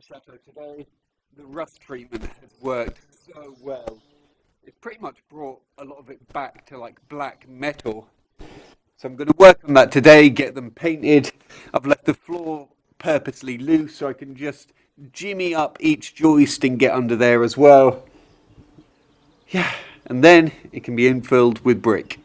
say the rust treatment has worked so well. It's pretty much brought a lot of it back to like black metal. So I'm going to work on that today, get them painted. I've left the floor purposely loose so I can just jimmy up each joist and get under there as well. Yeah, and then it can be infilled with brick.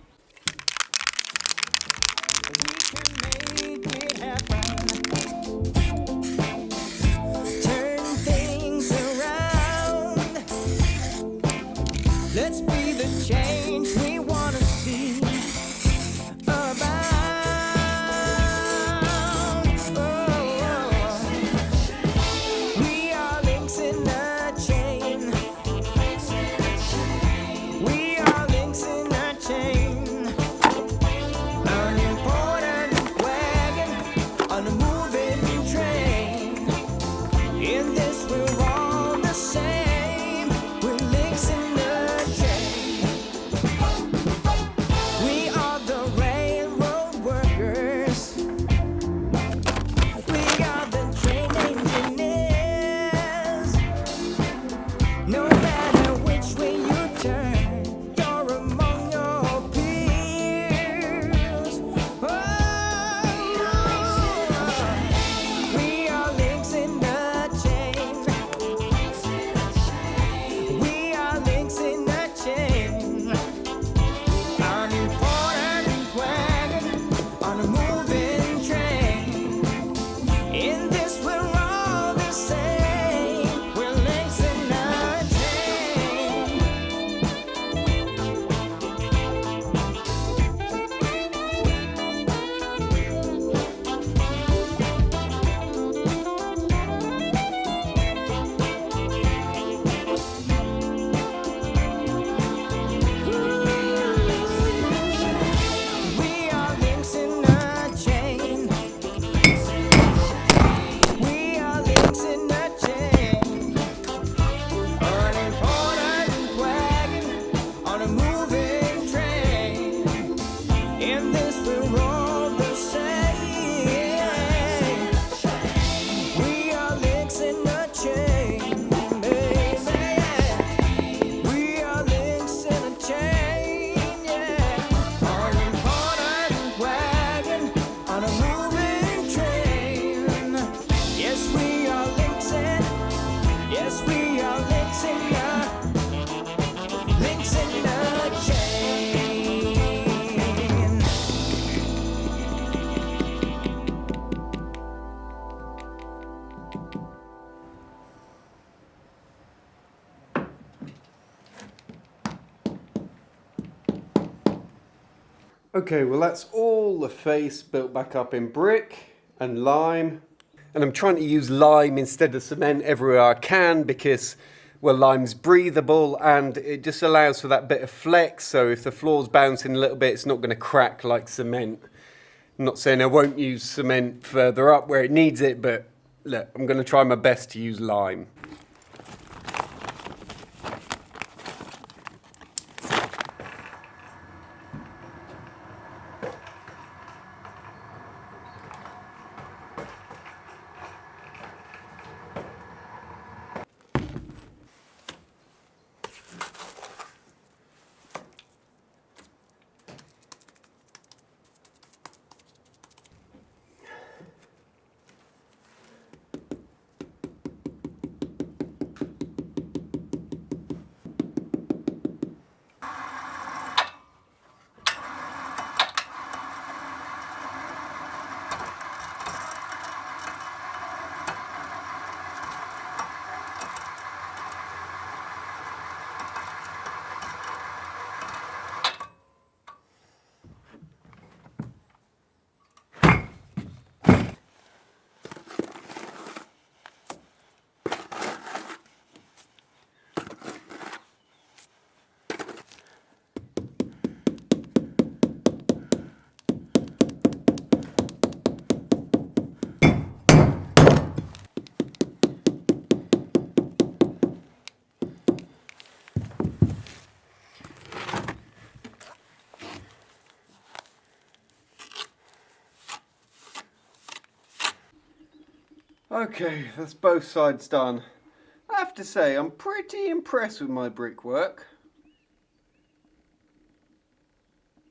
Let's be Okay, well that's all the face built back up in brick and lime. And I'm trying to use lime instead of cement everywhere I can because, well, lime's breathable and it just allows for that bit of flex. So if the floor's bouncing a little bit, it's not going to crack like cement. I'm not saying I won't use cement further up where it needs it, but look, I'm going to try my best to use lime. Okay, that's both sides done. I have to say, I'm pretty impressed with my brickwork.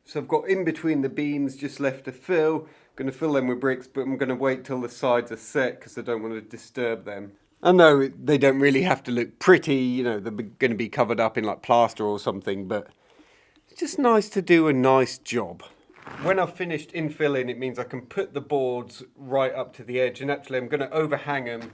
So I've got in between the beams just left to fill. I'm going to fill them with bricks, but I'm going to wait till the sides are set because I don't want to disturb them. I know they don't really have to look pretty, you know, they're going to be covered up in like plaster or something, but it's just nice to do a nice job. When I've finished infilling, it means I can put the boards right up to the edge, and actually I'm going to overhang them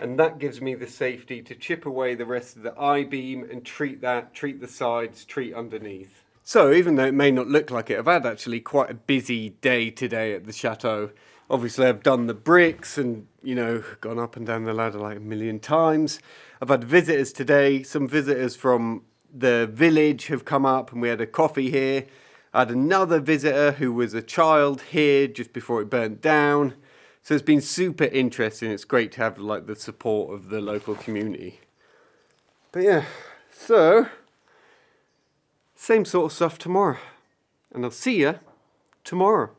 and that gives me the safety to chip away the rest of the I-beam and treat that, treat the sides, treat underneath. So even though it may not look like it, I've had actually quite a busy day today at the chateau. Obviously I've done the bricks and, you know, gone up and down the ladder like a million times. I've had visitors today, some visitors from the village have come up and we had a coffee here. I had another visitor who was a child here just before it burnt down. So it's been super interesting. It's great to have like the support of the local community. But yeah, so same sort of stuff tomorrow. And I'll see you tomorrow.